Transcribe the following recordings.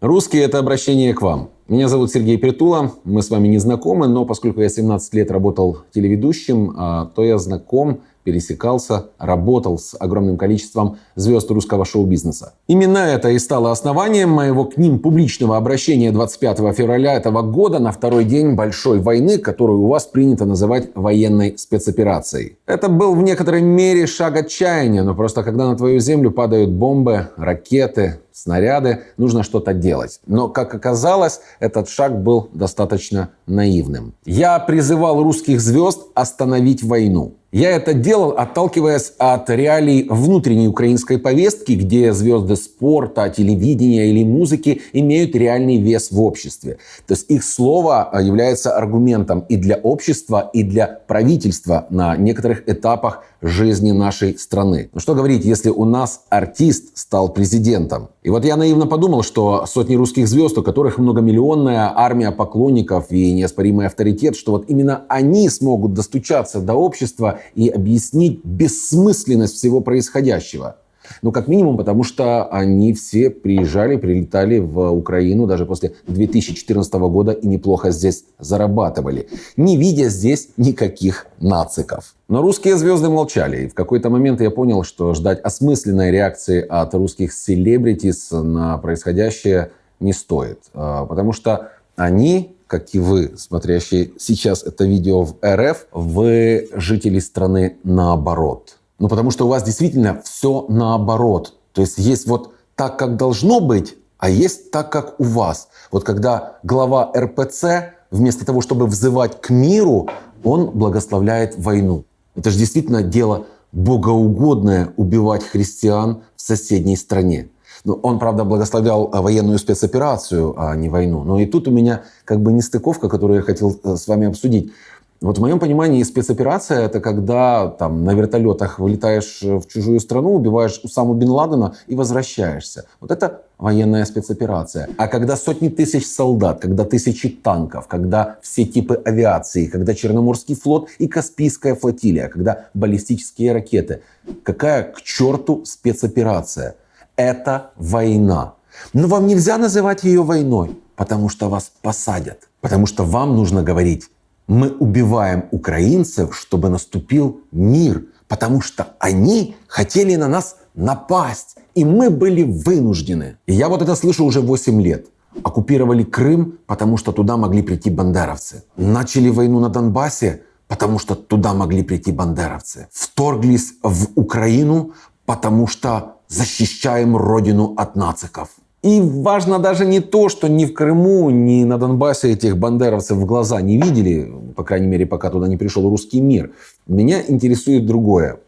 Русские – это обращение к вам. Меня зовут Сергей Притула, мы с вами не знакомы, но поскольку я 17 лет работал телеведущим, а, то я знаком пересекался, работал с огромным количеством звезд русского шоу-бизнеса. Именно это и стало основанием моего к ним публичного обращения 25 февраля этого года на второй день большой войны, которую у вас принято называть военной спецоперацией. Это был в некоторой мере шаг отчаяния, но просто когда на твою землю падают бомбы, ракеты, снаряды, нужно что-то делать. Но, как оказалось, этот шаг был достаточно наивным. Я призывал русских звезд остановить войну. Я это делал, отталкиваясь от реалий внутренней украинской повестки, где звезды спорта, телевидения или музыки имеют реальный вес в обществе. То есть их слово является аргументом и для общества, и для правительства на некоторых этапах жизни нашей страны. Ну что говорить, если у нас артист стал президентом? И вот я наивно подумал, что сотни русских звезд, у которых многомиллионная армия поклонников и неоспоримый авторитет, что вот именно они смогут достучаться до общества и объяснить бессмысленность всего происходящего. Ну, как минимум, потому что они все приезжали, прилетали в Украину даже после 2014 года и неплохо здесь зарабатывали, не видя здесь никаких нациков. Но русские звезды молчали, и в какой-то момент я понял, что ждать осмысленной реакции от русских селебритис на происходящее не стоит. А, потому что они как и вы, смотрящие сейчас это видео в РФ, вы жители страны наоборот. Ну, потому что у вас действительно все наоборот. То есть есть вот так, как должно быть, а есть так, как у вас. Вот когда глава РПЦ, вместо того, чтобы взывать к миру, он благословляет войну. Это же действительно дело богоугодное убивать христиан в соседней стране. Ну, он, правда, благословлял э, военную спецоперацию, а не войну. Но и тут у меня как бы нестыковка, которую я хотел э, с вами обсудить. Вот в моем понимании спецоперация – это когда там, на вертолетах вылетаешь э, в чужую страну, убиваешь Усаму Бен Ладена и возвращаешься. Вот это военная спецоперация. А когда сотни тысяч солдат, когда тысячи танков, когда все типы авиации, когда Черноморский флот и Каспийская флотилия, когда баллистические ракеты. Какая к черту спецоперация? это война. Но вам нельзя называть ее войной, потому что вас посадят. Потому что вам нужно говорить, мы убиваем украинцев, чтобы наступил мир. Потому что они хотели на нас напасть. И мы были вынуждены. И я вот это слышу уже 8 лет. Оккупировали Крым, потому что туда могли прийти бандеровцы. Начали войну на Донбассе, потому что туда могли прийти бандеровцы. Вторглись в Украину, потому что защищаем родину от нациков. И важно даже не то, что ни в Крыму, ни на Донбассе этих бандеровцев в глаза не видели, по крайней мере, пока туда не пришел русский мир. Меня интересует другое.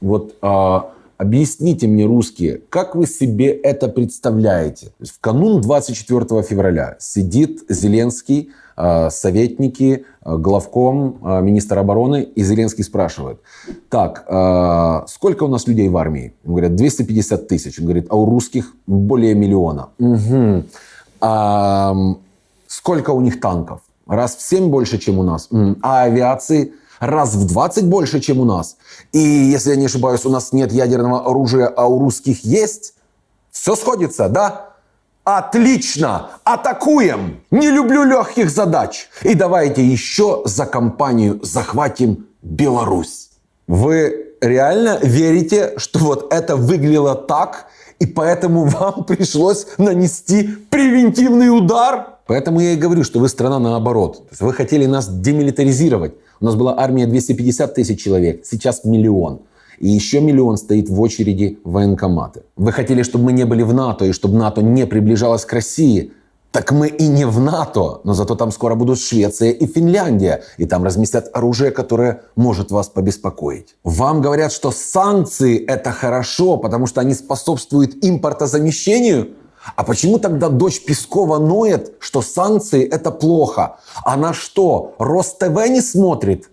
Вот а, объясните мне, русские, как вы себе это представляете? в канун 24 февраля сидит Зеленский Э, советники, э, главком, э, министр обороны, и Зеленский спрашивает, так, сколько у нас людей в армии? Он говорит, 250 тысяч. Он говорит, а у русских более миллиона. Угу. А сколько у них танков? Раз в 7 больше, чем у нас. А авиации? Раз в 20 больше, чем у нас. И, если я не ошибаюсь, у нас нет ядерного оружия, а у русских есть. Все сходится, да? Отлично! Атакуем! Не люблю легких задач. И давайте еще за компанию захватим Беларусь. Вы реально верите, что вот это выглядело так, и поэтому вам пришлось нанести превентивный удар? Поэтому я и говорю, что вы страна наоборот. Вы хотели нас демилитаризировать. У нас была армия 250 тысяч человек, сейчас миллион. И еще миллион стоит в очереди в военкоматы. Вы хотели, чтобы мы не были в НАТО, и чтобы НАТО не приближалось к России. Так мы и не в НАТО, но зато там скоро будут Швеция и Финляндия, и там разместят оружие, которое может вас побеспокоить. Вам говорят, что санкции это хорошо, потому что они способствуют импортозамещению. А почему тогда дочь Пескова ноет, что санкции это плохо? Она что, Рост-ТВ не смотрит?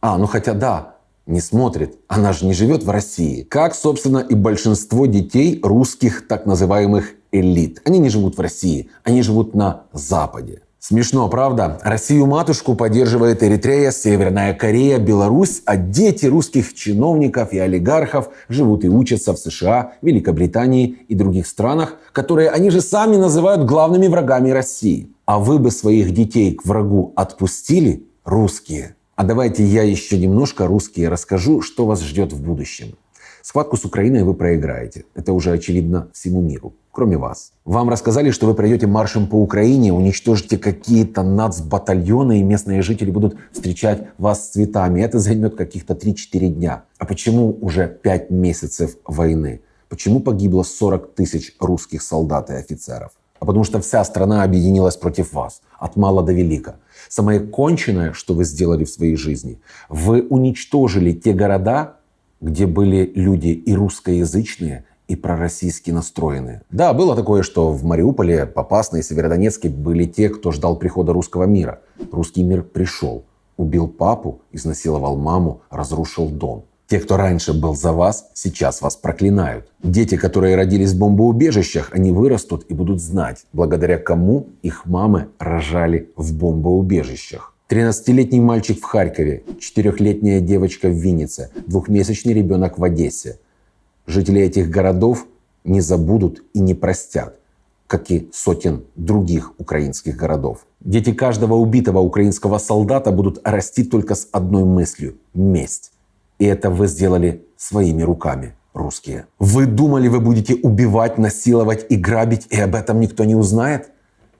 А, ну хотя да, не смотрит. Она же не живет в России. Как, собственно, и большинство детей русских так называемых элит. Они не живут в России, они живут на Западе. Смешно, правда? Россию-матушку поддерживает Эритрея, Северная Корея, Беларусь, а дети русских чиновников и олигархов живут и учатся в США, Великобритании и других странах, которые они же сами называют главными врагами России. А вы бы своих детей к врагу отпустили, русские? А давайте я еще немножко русские расскажу, что вас ждет в будущем. Схватку с Украиной вы проиграете. Это уже очевидно всему миру, кроме вас. Вам рассказали, что вы пройдете маршем по Украине, уничтожите какие-то нацбатальоны, и местные жители будут встречать вас с цветами. Это займет каких-то 3-4 дня. А почему уже 5 месяцев войны? Почему погибло 40 тысяч русских солдат и офицеров? А потому что вся страна объединилась против вас, от мала до велика. Самое конченное, что вы сделали в своей жизни, вы уничтожили те города, где были люди и русскоязычные, и пророссийски настроенные. Да, было такое, что в Мариуполе, Попасной и Северодонецке были те, кто ждал прихода русского мира. Русский мир пришел, убил папу, изнасиловал маму, разрушил дом. Те, кто раньше был за вас, сейчас вас проклинают. Дети, которые родились в бомбоубежищах, они вырастут и будут знать, благодаря кому их мамы рожали в бомбоубежищах. 13-летний мальчик в Харькове, 4-летняя девочка в Виннице, двухмесячный ребенок в Одессе. Жители этих городов не забудут и не простят, как и сотен других украинских городов. Дети каждого убитого украинского солдата будут расти только с одной мыслью – месть. И это вы сделали своими руками, русские. Вы думали, вы будете убивать, насиловать и грабить, и об этом никто не узнает?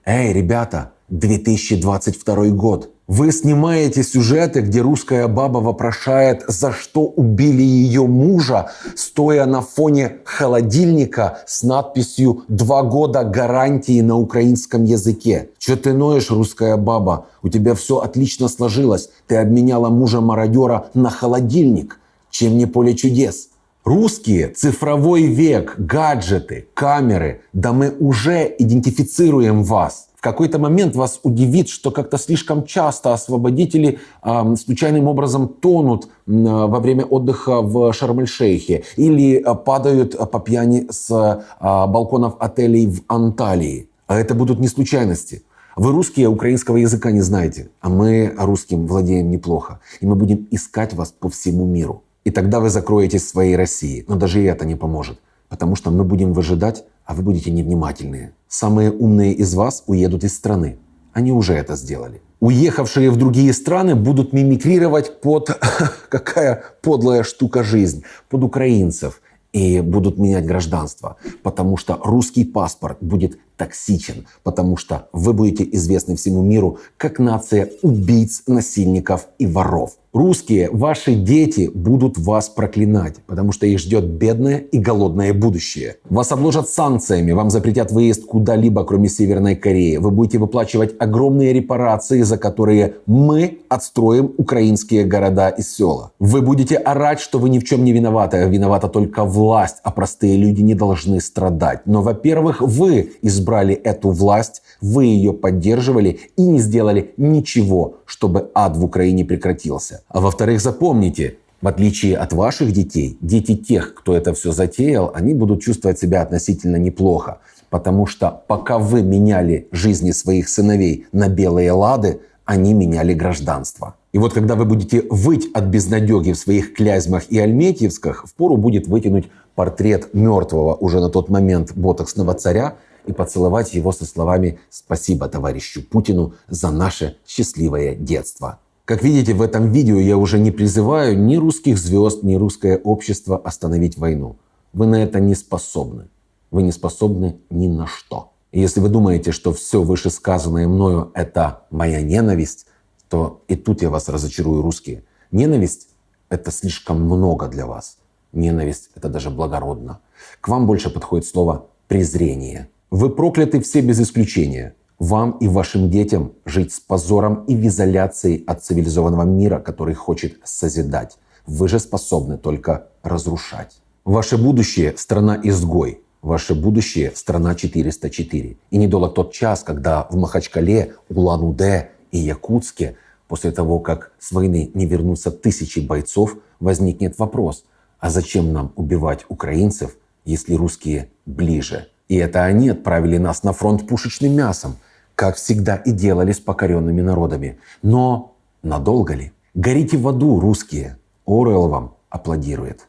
Эй, ребята, 2022 год – вы снимаете сюжеты, где русская баба вопрошает, за что убили ее мужа, стоя на фоне холодильника с надписью «Два года гарантии на украинском языке». Че ты ноешь, русская баба? У тебя все отлично сложилось. Ты обменяла мужа-мародера на холодильник. Чем не поле чудес? Русские, цифровой век, гаджеты, камеры. Да мы уже идентифицируем вас какой-то момент вас удивит, что как-то слишком часто освободители э, случайным образом тонут э, во время отдыха в Шарм-эль-Шейхе или э, падают по пьяни с э, балконов отелей в Анталии. А это будут не случайности. Вы русские украинского языка не знаете, а мы русским владеем неплохо. И мы будем искать вас по всему миру. И тогда вы закроетесь своей России. Но даже и это не поможет. Потому что мы будем выжидать, а вы будете невнимательные. Самые умные из вас уедут из страны. Они уже это сделали. Уехавшие в другие страны будут мимикрировать под какая подлая штука жизнь, под украинцев и будут менять гражданство, потому что русский паспорт будет токсичен, потому что вы будете известны всему миру как нация убийц, насильников и воров. Русские, ваши дети будут вас проклинать, потому что их ждет бедное и голодное будущее. Вас обложат санкциями, вам запретят выезд куда-либо, кроме Северной Кореи. Вы будете выплачивать огромные репарации, за которые мы отстроим украинские города и села. Вы будете орать, что вы ни в чем не виноваты, виновата только власть, а простые люди не должны страдать. Но, во-первых, вы избрали эту власть, вы ее поддерживали и не сделали ничего, чтобы ад в Украине прекратился. А во-вторых, запомните, в отличие от ваших детей, дети тех, кто это все затеял, они будут чувствовать себя относительно неплохо. Потому что пока вы меняли жизни своих сыновей на белые лады, они меняли гражданство. И вот когда вы будете выть от безнадеги в своих Клязьмах и Альметьевсках, впору будет вытянуть портрет мертвого уже на тот момент ботоксного царя и поцеловать его со словами «Спасибо товарищу Путину за наше счастливое детство». Как видите, в этом видео я уже не призываю ни русских звезд, ни русское общество остановить войну. Вы на это не способны. Вы не способны ни на что. И если вы думаете, что все вышесказанное мною – это моя ненависть, то и тут я вас разочарую, русские. Ненависть – это слишком много для вас. Ненависть – это даже благородно. К вам больше подходит слово «презрение». Вы прокляты все без исключения – вам и вашим детям жить с позором и в изоляции от цивилизованного мира, который хочет созидать. Вы же способны только разрушать. Ваше будущее – страна-изгой. Ваше будущее – страна 404. И недолг тот час, когда в Махачкале, Улан-Удэ и Якутске после того, как с войны не вернутся тысячи бойцов, возникнет вопрос, а зачем нам убивать украинцев, если русские ближе? И это они отправили нас на фронт пушечным мясом. как всегда и делали с покоренными народами. Но надолго ли? Горите в аду, русские! Оруэлл вам аплодирует.